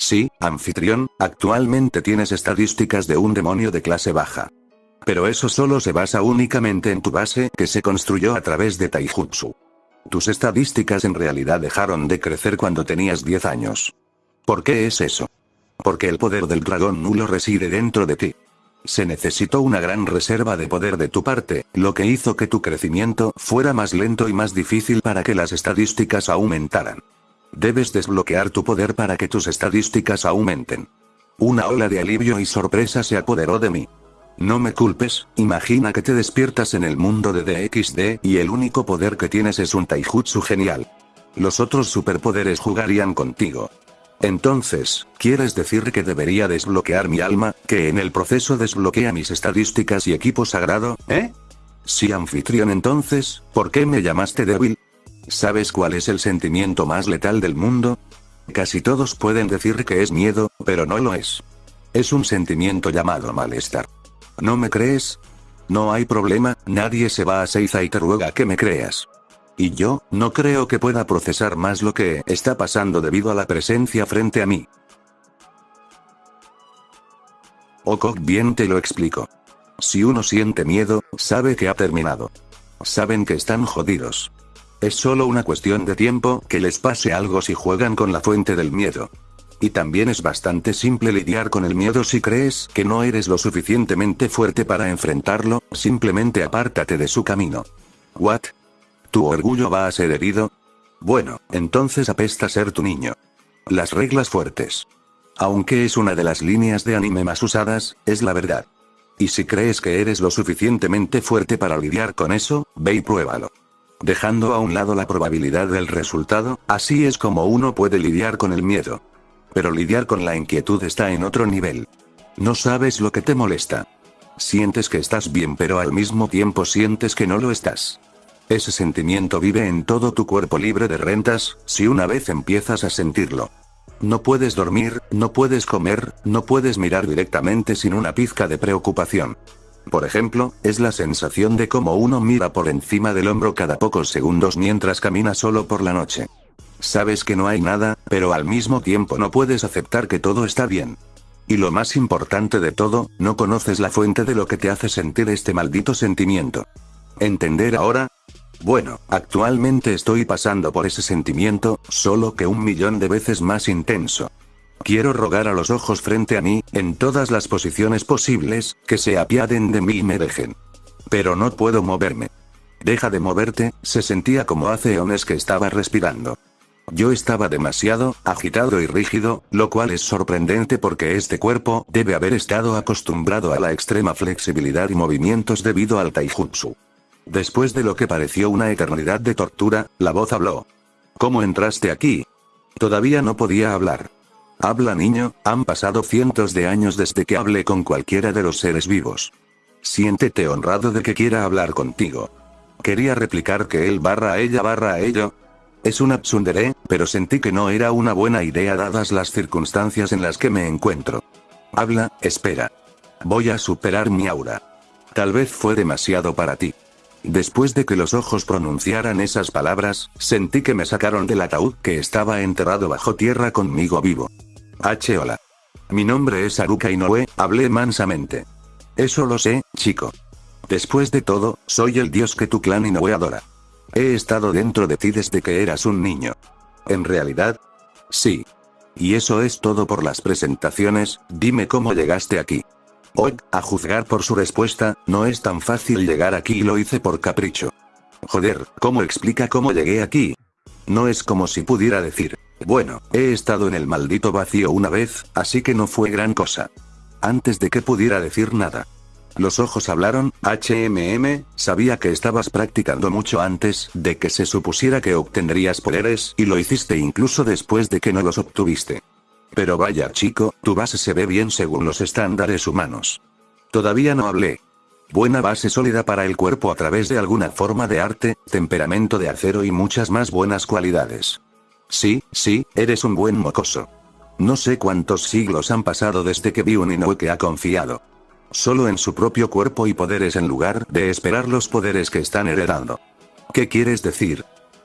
Sí, anfitrión, actualmente tienes estadísticas de un demonio de clase baja. Pero eso solo se basa únicamente en tu base que se construyó a través de Taijutsu. Tus estadísticas en realidad dejaron de crecer cuando tenías 10 años. ¿Por qué es eso? Porque el poder del dragón nulo reside dentro de ti. Se necesitó una gran reserva de poder de tu parte, lo que hizo que tu crecimiento fuera más lento y más difícil para que las estadísticas aumentaran. Debes desbloquear tu poder para que tus estadísticas aumenten. Una ola de alivio y sorpresa se apoderó de mí. No me culpes, imagina que te despiertas en el mundo de DXD y el único poder que tienes es un taijutsu genial. Los otros superpoderes jugarían contigo. Entonces, ¿quieres decir que debería desbloquear mi alma, que en el proceso desbloquea mis estadísticas y equipo sagrado, eh? Sí anfitrión entonces, ¿por qué me llamaste débil? ¿Sabes cuál es el sentimiento más letal del mundo? Casi todos pueden decir que es miedo, pero no lo es. Es un sentimiento llamado malestar. ¿No me crees? No hay problema, nadie se va a Seiza y te ruega que me creas. Y yo, no creo que pueda procesar más lo que está pasando debido a la presencia frente a mí. Ok, bien te lo explico. Si uno siente miedo, sabe que ha terminado. Saben que están jodidos. Es solo una cuestión de tiempo que les pase algo si juegan con la fuente del miedo. Y también es bastante simple lidiar con el miedo si crees que no eres lo suficientemente fuerte para enfrentarlo, simplemente apártate de su camino. ¿What? ¿Tu orgullo va a ser herido? Bueno, entonces apesta ser tu niño. Las reglas fuertes. Aunque es una de las líneas de anime más usadas, es la verdad. Y si crees que eres lo suficientemente fuerte para lidiar con eso, ve y pruébalo. Dejando a un lado la probabilidad del resultado, así es como uno puede lidiar con el miedo. Pero lidiar con la inquietud está en otro nivel. No sabes lo que te molesta. Sientes que estás bien pero al mismo tiempo sientes que no lo estás. Ese sentimiento vive en todo tu cuerpo libre de rentas, si una vez empiezas a sentirlo. No puedes dormir, no puedes comer, no puedes mirar directamente sin una pizca de preocupación. Por ejemplo, es la sensación de cómo uno mira por encima del hombro cada pocos segundos mientras camina solo por la noche. Sabes que no hay nada, pero al mismo tiempo no puedes aceptar que todo está bien. Y lo más importante de todo, no conoces la fuente de lo que te hace sentir este maldito sentimiento. ¿Entender ahora? Bueno, actualmente estoy pasando por ese sentimiento, solo que un millón de veces más intenso. Quiero rogar a los ojos frente a mí, en todas las posiciones posibles, que se apiaden de mí y me dejen. Pero no puedo moverme. Deja de moverte, se sentía como hace eones que estaba respirando. Yo estaba demasiado, agitado y rígido, lo cual es sorprendente porque este cuerpo debe haber estado acostumbrado a la extrema flexibilidad y movimientos debido al taijutsu. Después de lo que pareció una eternidad de tortura, la voz habló. ¿Cómo entraste aquí? Todavía no podía hablar. Habla niño, han pasado cientos de años desde que hablé con cualquiera de los seres vivos. Siéntete honrado de que quiera hablar contigo. Quería replicar que él barra a ella barra a ello, es una tsundere, pero sentí que no era una buena idea dadas las circunstancias en las que me encuentro. Habla, espera. Voy a superar mi aura. Tal vez fue demasiado para ti. Después de que los ojos pronunciaran esas palabras, sentí que me sacaron del ataúd que estaba enterrado bajo tierra conmigo vivo. H. Hola. Mi nombre es Aruka Inoue, hablé mansamente. Eso lo sé, chico. Después de todo, soy el dios que tu clan Inoue adora. He estado dentro de ti desde que eras un niño. ¿En realidad? Sí. Y eso es todo por las presentaciones, dime cómo llegaste aquí. Hoy, a juzgar por su respuesta, no es tan fácil llegar aquí y lo hice por capricho. Joder, ¿cómo explica cómo llegué aquí? No es como si pudiera decir, bueno, he estado en el maldito vacío una vez, así que no fue gran cosa. Antes de que pudiera decir nada. Los ojos hablaron, HMM, sabía que estabas practicando mucho antes de que se supusiera que obtendrías poderes y lo hiciste incluso después de que no los obtuviste. Pero vaya chico, tu base se ve bien según los estándares humanos. Todavía no hablé. Buena base sólida para el cuerpo a través de alguna forma de arte, temperamento de acero y muchas más buenas cualidades. Sí, sí, eres un buen mocoso. No sé cuántos siglos han pasado desde que vi un Inoue que ha confiado solo en su propio cuerpo y poderes en lugar de esperar los poderes que están heredando. ¿Qué quieres decir?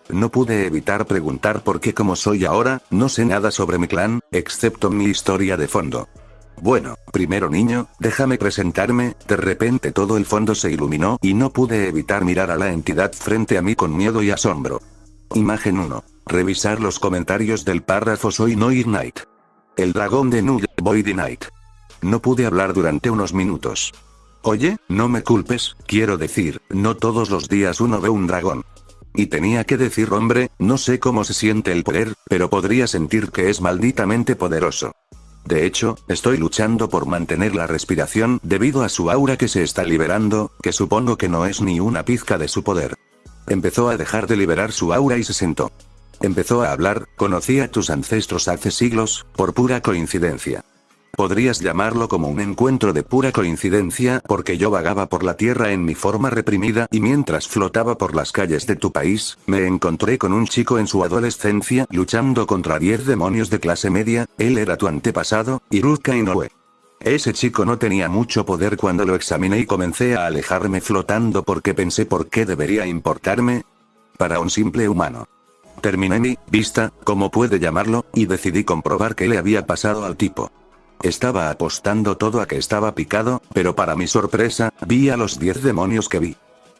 No pude evitar preguntar por qué como soy ahora, no sé nada sobre mi clan, excepto mi historia de fondo. Bueno, primero niño, déjame presentarme, de repente todo el fondo se iluminó y no pude evitar mirar a la entidad frente a mí con miedo y asombro. Imagen 1. Revisar los comentarios del párrafo Soy No Night. El dragón de Null, Void Night. No pude hablar durante unos minutos. Oye, no me culpes, quiero decir, no todos los días uno ve un dragón. Y tenía que decir hombre, no sé cómo se siente el poder, pero podría sentir que es malditamente poderoso. De hecho, estoy luchando por mantener la respiración debido a su aura que se está liberando, que supongo que no es ni una pizca de su poder. Empezó a dejar de liberar su aura y se sentó. Empezó a hablar, conocí a tus ancestros hace siglos, por pura coincidencia. Podrías llamarlo como un encuentro de pura coincidencia porque yo vagaba por la tierra en mi forma reprimida y mientras flotaba por las calles de tu país, me encontré con un chico en su adolescencia luchando contra 10 demonios de clase media, él era tu antepasado, Iruka Inoue. Ese chico no tenía mucho poder cuando lo examiné y comencé a alejarme flotando porque pensé por qué debería importarme. Para un simple humano. Terminé mi vista, como puede llamarlo, y decidí comprobar qué le había pasado al tipo. Estaba apostando todo a que estaba picado, pero para mi sorpresa, vi a los 10 demonios que vi.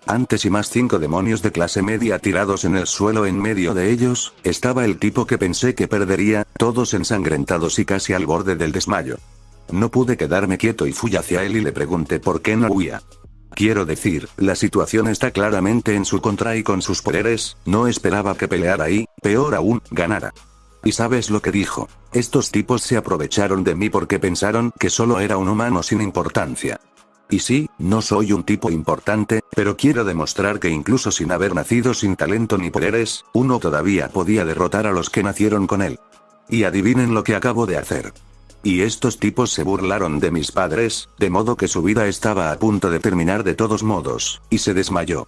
Antes y más cinco demonios de clase media tirados en el suelo en medio de ellos, estaba el tipo que pensé que perdería, todos ensangrentados y casi al borde del desmayo. No pude quedarme quieto y fui hacia él y le pregunté por qué no huía. Quiero decir, la situación está claramente en su contra y con sus poderes, no esperaba que peleara y, peor aún, ganara. ¿Y sabes lo que dijo? Estos tipos se aprovecharon de mí porque pensaron que solo era un humano sin importancia. Y sí, no soy un tipo importante, pero quiero demostrar que incluso sin haber nacido sin talento ni poderes, uno todavía podía derrotar a los que nacieron con él. Y adivinen lo que acabo de hacer. Y estos tipos se burlaron de mis padres, de modo que su vida estaba a punto de terminar de todos modos, y se desmayó.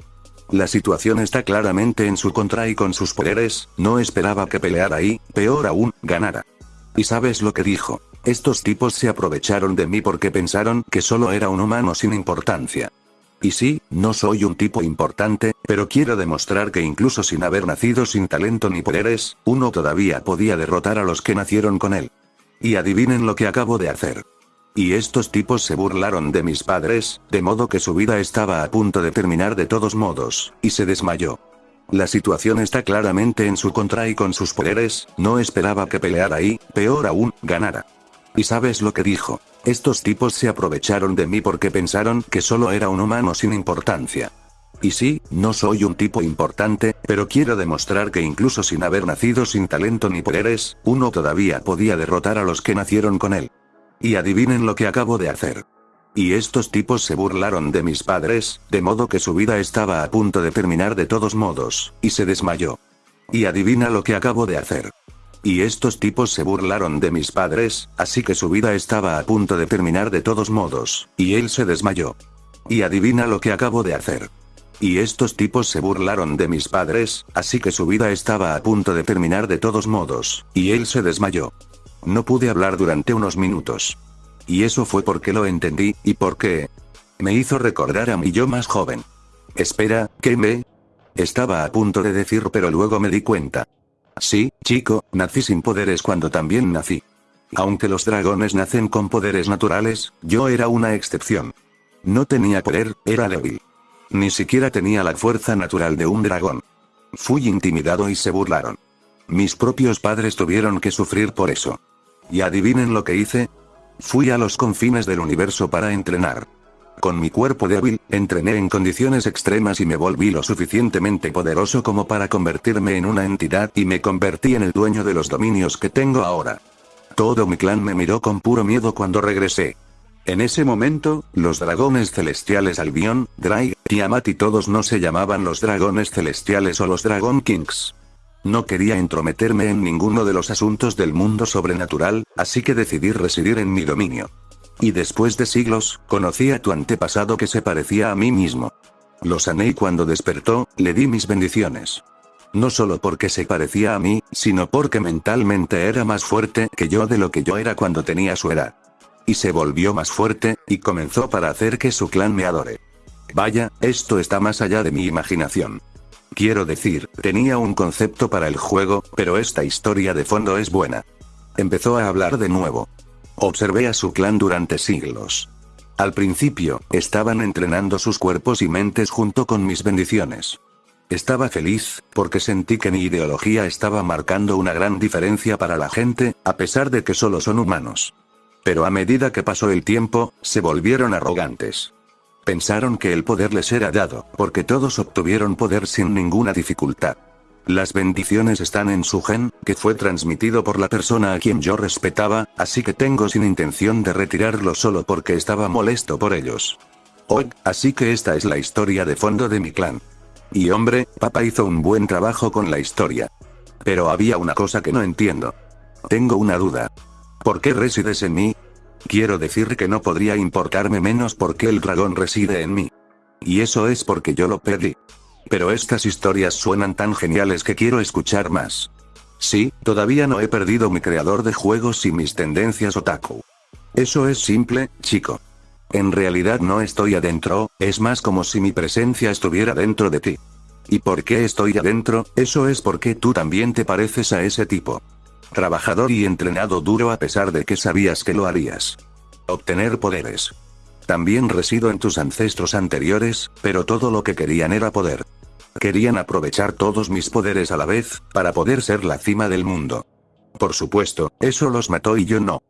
La situación está claramente en su contra y con sus poderes, no esperaba que peleara y, peor aún, ganara. ¿Y sabes lo que dijo? Estos tipos se aprovecharon de mí porque pensaron que solo era un humano sin importancia. Y sí, no soy un tipo importante, pero quiero demostrar que incluso sin haber nacido sin talento ni poderes, uno todavía podía derrotar a los que nacieron con él. Y adivinen lo que acabo de hacer. Y estos tipos se burlaron de mis padres, de modo que su vida estaba a punto de terminar de todos modos, y se desmayó. La situación está claramente en su contra y con sus poderes, no esperaba que peleara y, peor aún, ganara. ¿Y sabes lo que dijo? Estos tipos se aprovecharon de mí porque pensaron que solo era un humano sin importancia. Y sí, no soy un tipo importante, pero quiero demostrar que incluso sin haber nacido sin talento ni poderes, uno todavía podía derrotar a los que nacieron con él. Y adivinen lo que acabo de hacer. Y estos tipos se burlaron de mis padres, de modo que su vida estaba a punto de terminar de todos modos, y se desmayó. Y adivina lo que acabo de hacer. Y estos tipos se burlaron de mis padres, así que su vida estaba a punto de terminar de todos modos, y él se desmayó. Y adivina lo que acabo de hacer. Y estos tipos se burlaron de mis padres, así que su vida estaba a punto de terminar de todos modos, y él se desmayó. No pude hablar durante unos minutos. Y eso fue porque lo entendí, y porque... Me hizo recordar a mi yo más joven. Espera, ¿qué me? Estaba a punto de decir pero luego me di cuenta. Sí, chico, nací sin poderes cuando también nací. Aunque los dragones nacen con poderes naturales, yo era una excepción. No tenía poder, era débil. Ni siquiera tenía la fuerza natural de un dragón. Fui intimidado y se burlaron. Mis propios padres tuvieron que sufrir por eso. ¿Y adivinen lo que hice? Fui a los confines del universo para entrenar. Con mi cuerpo débil, entrené en condiciones extremas y me volví lo suficientemente poderoso como para convertirme en una entidad y me convertí en el dueño de los dominios que tengo ahora. Todo mi clan me miró con puro miedo cuando regresé. En ese momento, los dragones celestiales Albion, Drake, Tiamat y todos no se llamaban los dragones celestiales o los Dragon Kings. No quería entrometerme en ninguno de los asuntos del mundo sobrenatural, así que decidí residir en mi dominio. Y después de siglos, conocí a tu antepasado que se parecía a mí mismo. Lo sané y cuando despertó, le di mis bendiciones. No solo porque se parecía a mí, sino porque mentalmente era más fuerte que yo de lo que yo era cuando tenía su edad. Y se volvió más fuerte, y comenzó para hacer que su clan me adore. Vaya, esto está más allá de mi imaginación. Quiero decir, tenía un concepto para el juego, pero esta historia de fondo es buena. Empezó a hablar de nuevo. Observé a su clan durante siglos. Al principio, estaban entrenando sus cuerpos y mentes junto con mis bendiciones. Estaba feliz, porque sentí que mi ideología estaba marcando una gran diferencia para la gente, a pesar de que solo son humanos. Pero a medida que pasó el tiempo, se volvieron arrogantes. Pensaron que el poder les era dado, porque todos obtuvieron poder sin ninguna dificultad. Las bendiciones están en su gen, que fue transmitido por la persona a quien yo respetaba, así que tengo sin intención de retirarlo solo porque estaba molesto por ellos. Oh, así que esta es la historia de fondo de mi clan. Y hombre, papá hizo un buen trabajo con la historia. Pero había una cosa que no entiendo. Tengo una duda. ¿Por qué resides en mí? Quiero decir que no podría importarme menos porque el dragón reside en mí. Y eso es porque yo lo pedí. Pero estas historias suenan tan geniales que quiero escuchar más. Sí, todavía no he perdido mi creador de juegos y mis tendencias otaku. Eso es simple, chico. En realidad no estoy adentro, es más como si mi presencia estuviera dentro de ti. ¿Y por qué estoy adentro? Eso es porque tú también te pareces a ese tipo. Trabajador y entrenado duro a pesar de que sabías que lo harías. Obtener poderes. También resido en tus ancestros anteriores, pero todo lo que querían era poder. Querían aprovechar todos mis poderes a la vez, para poder ser la cima del mundo. Por supuesto, eso los mató y yo no.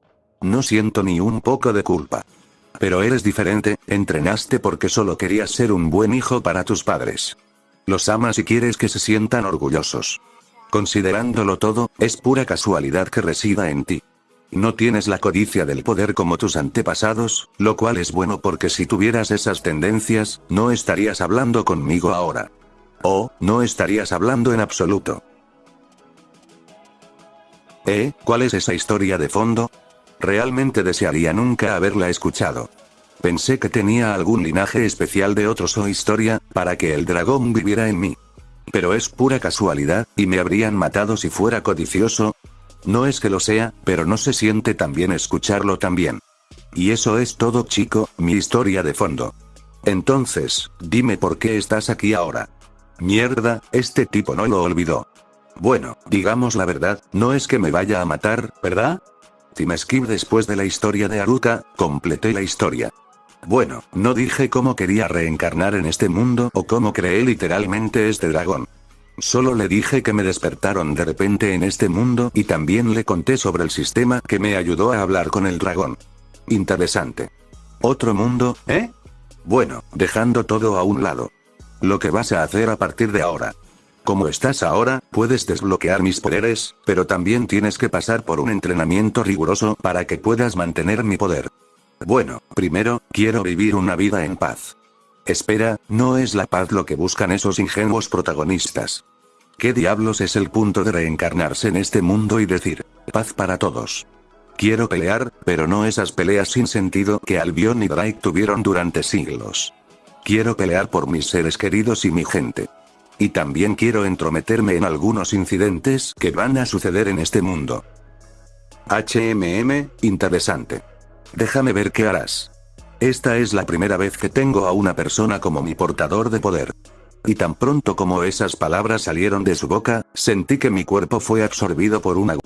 No siento ni un poco de culpa. Pero eres diferente, entrenaste porque solo querías ser un buen hijo para tus padres. Los amas y quieres que se sientan orgullosos. Considerándolo todo, es pura casualidad que resida en ti. No tienes la codicia del poder como tus antepasados, lo cual es bueno porque si tuvieras esas tendencias, no estarías hablando conmigo ahora. O, no estarías hablando en absoluto. ¿Eh? ¿Cuál es esa historia de fondo? Realmente desearía nunca haberla escuchado. Pensé que tenía algún linaje especial de otros o historia, para que el dragón viviera en mí. Pero es pura casualidad, y me habrían matado si fuera codicioso, no es que lo sea, pero no se siente tan bien escucharlo también. Y eso es todo chico, mi historia de fondo. Entonces, dime por qué estás aquí ahora. Mierda, este tipo no lo olvidó. Bueno, digamos la verdad, no es que me vaya a matar, ¿verdad? Team Skip después de la historia de Aruka, completé la historia. Bueno, no dije cómo quería reencarnar en este mundo o cómo creé literalmente este dragón. Solo le dije que me despertaron de repente en este mundo y también le conté sobre el sistema que me ayudó a hablar con el dragón. Interesante. ¿Otro mundo, eh? Bueno, dejando todo a un lado. Lo que vas a hacer a partir de ahora. Como estás ahora, puedes desbloquear mis poderes, pero también tienes que pasar por un entrenamiento riguroso para que puedas mantener mi poder. Bueno, primero, quiero vivir una vida en paz. Espera, no es la paz lo que buscan esos ingenuos protagonistas. ¿Qué diablos es el punto de reencarnarse en este mundo y decir, paz para todos? Quiero pelear, pero no esas peleas sin sentido que Albion y Drake tuvieron durante siglos. Quiero pelear por mis seres queridos y mi gente. Y también quiero entrometerme en algunos incidentes que van a suceder en este mundo. HMM, interesante. Déjame ver qué harás. Esta es la primera vez que tengo a una persona como mi portador de poder. Y tan pronto como esas palabras salieron de su boca, sentí que mi cuerpo fue absorbido por una...